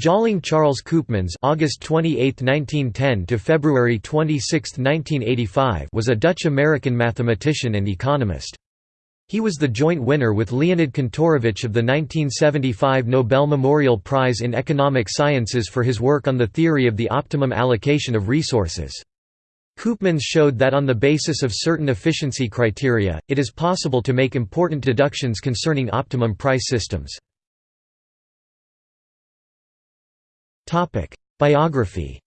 Tjalling Charles Koopmans August 28, 1910 to February 26, 1985 was a Dutch-American mathematician and economist. He was the joint winner with Leonid Kantorovich of the 1975 Nobel Memorial Prize in Economic Sciences for his work on the theory of the optimum allocation of resources. Koopmans showed that on the basis of certain efficiency criteria, it is possible to make important deductions concerning optimum price systems. Biography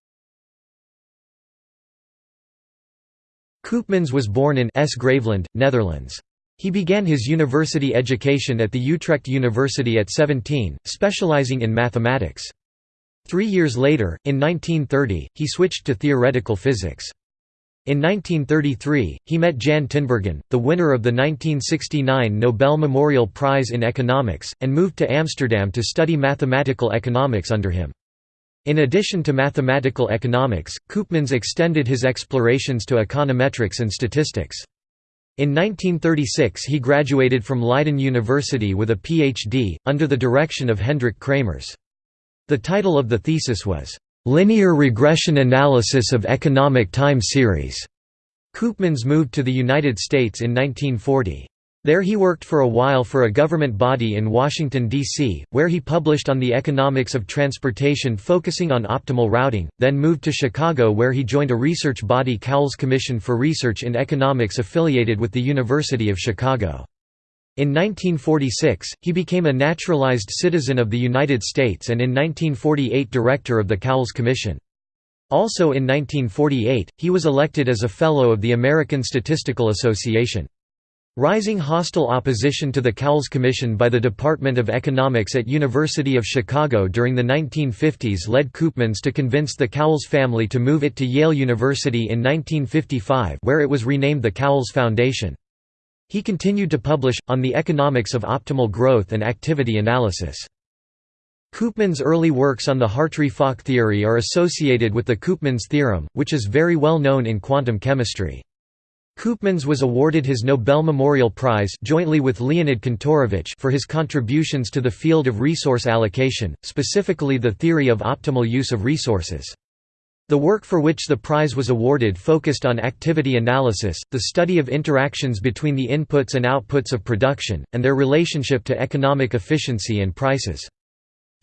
Koopmans was born in S. Graveland, Netherlands. He began his university education at the Utrecht University at 17, specializing in mathematics. Three years later, in 1930, he switched to theoretical physics. In 1933, he met Jan Tinbergen, the winner of the 1969 Nobel Memorial Prize in Economics, and moved to Amsterdam to study mathematical economics under him. In addition to mathematical economics, Koopmans extended his explorations to econometrics and statistics. In 1936 he graduated from Leiden University with a Ph.D., under the direction of Hendrik Kramers. The title of the thesis was, "'Linear Regression Analysis of Economic Time Series'". Koopmans moved to the United States in 1940. There he worked for a while for a government body in Washington, D.C., where he published on the economics of transportation focusing on optimal routing, then moved to Chicago where he joined a research body Cowles Commission for Research in Economics affiliated with the University of Chicago. In 1946, he became a naturalized citizen of the United States and in 1948 director of the Cowles Commission. Also in 1948, he was elected as a Fellow of the American Statistical Association. Rising hostile opposition to the Cowles Commission by the Department of Economics at University of Chicago during the 1950s led Koopmans to convince the Cowles family to move it to Yale University in 1955 where it was renamed the Cowles Foundation. He continued to publish, on the economics of optimal growth and activity analysis. Koopmans' early works on the Hartree-Fock theory are associated with the Koopmans theorem, which is very well known in quantum chemistry. Koopmans was awarded his Nobel Memorial Prize jointly with Leonid Kantorovich for his contributions to the field of resource allocation, specifically the theory of optimal use of resources. The work for which the prize was awarded focused on activity analysis, the study of interactions between the inputs and outputs of production, and their relationship to economic efficiency and prices.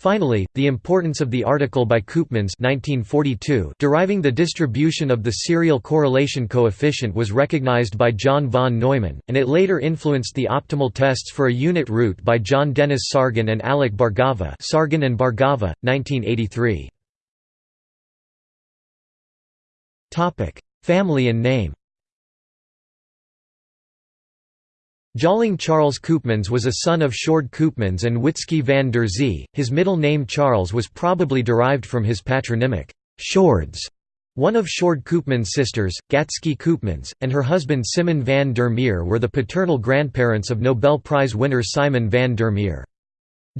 Finally, the importance of the article by Koopmans 1942 deriving the distribution of the serial correlation coefficient was recognized by John von Neumann, and it later influenced the optimal tests for a unit root by John Dennis Sargan and Alec Bhargava Sargan and Bhargava, 1983. Family and name Tjalling Charles Koopmans was a son of Sjoerd Koopmans and Witske van der Zee. His middle name Charles was probably derived from his patronymic, Sjoerds. One of Sjoerd Koopmans' sisters, Gatske Koopmans, and her husband Simon van der Meer were the paternal grandparents of Nobel Prize winner Simon van der Meer.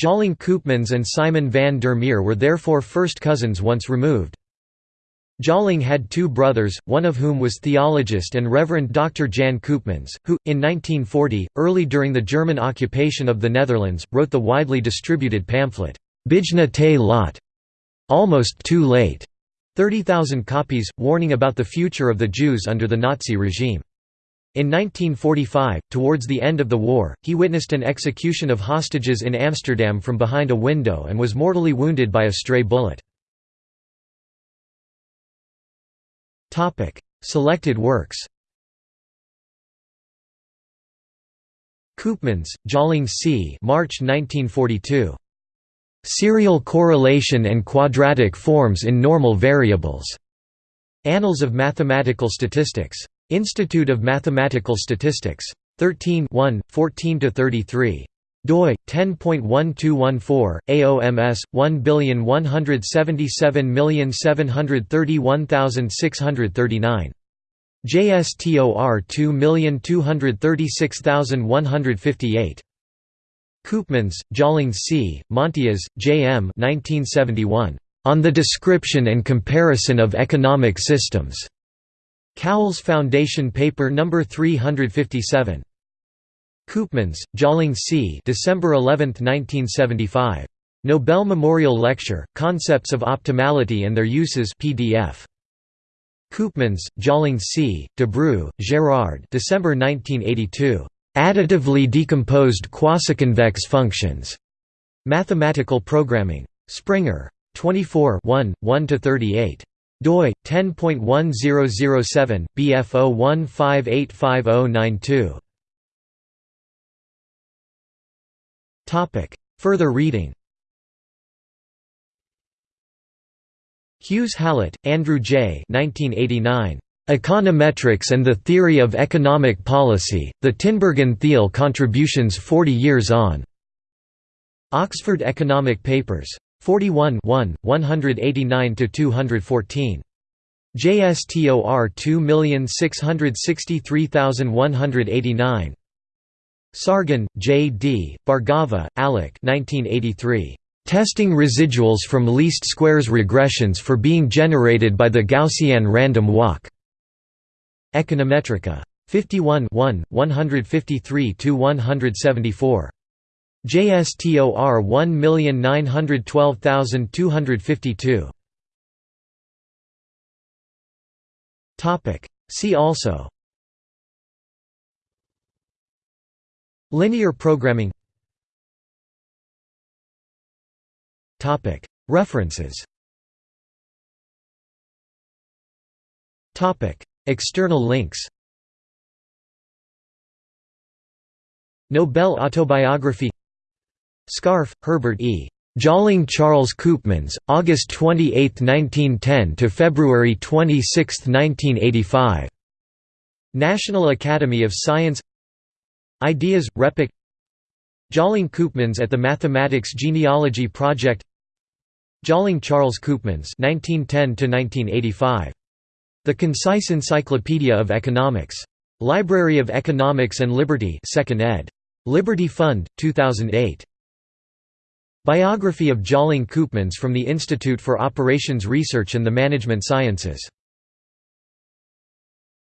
Tjalling Koopmans and Simon van der Meer were therefore first cousins once removed. Tjalling had two brothers, one of whom was theologist and Reverend Dr. Jan Koopmans, who, in 1940, early during the German occupation of the Netherlands, wrote the widely distributed pamphlet, Bijna te laat, almost too late, 30,000 copies, warning about the future of the Jews under the Nazi regime. In 1945, towards the end of the war, he witnessed an execution of hostages in Amsterdam from behind a window and was mortally wounded by a stray bullet. Topic: Selected works. Koopmans, Tjalling C. March 1942. Serial correlation and quadratic forms in normal variables. Annals of Mathematical Statistics. Institute of Mathematical Statistics. 13 1, 14–33 doi 10.1214 AOMS 11777331639 JSTOR 2236158 Koopmans, Tjalling C., Montias, J. M. 1971. On the Description and Comparison of Economic Systems. Cowles Foundation Paper No. 357. Koopmans, Tjalling C. December 11, 1975. Nobel Memorial Lecture, Concepts of Optimality and Their Uses PDF. Koopmans, Tjalling C., Debreu, Gérard December 1982. Additively decomposed quasiconvex functions. Mathematical Programming. Springer. 24 1–38 doi 10.1007 bf01585092 further reading Hughes Hallett, Andrew J. 1989. Econometrics and the Theory of Economic Policy, The Tinbergen-Theil Contributions 40 Years On. Oxford Economic Papers. 41 189–214. JSTOR 2663189. Sargan, J. D., Bhargava, Alec 1983. Testing residuals from least squares regressions for being generated by the Gaussian random walk. Econometrica. 51 153–174. JSTOR 1912252. See also Linear programming References External links Nobel autobiography Scarf, Herbert E. Tjalling Charles Koopmans, August 28, 1910 to February 26, 1985. National Academy of Science Ideas, RePEc Tjalling Koopmans at the Mathematics Genealogy Project Tjalling Charles Koopmans 1910 The Concise Encyclopedia of Economics. Library of Economics and Liberty 2nd ed. Liberty Fund, 2008. Biography of Tjalling Koopmans from the Institute for Operations Research and the Management Sciences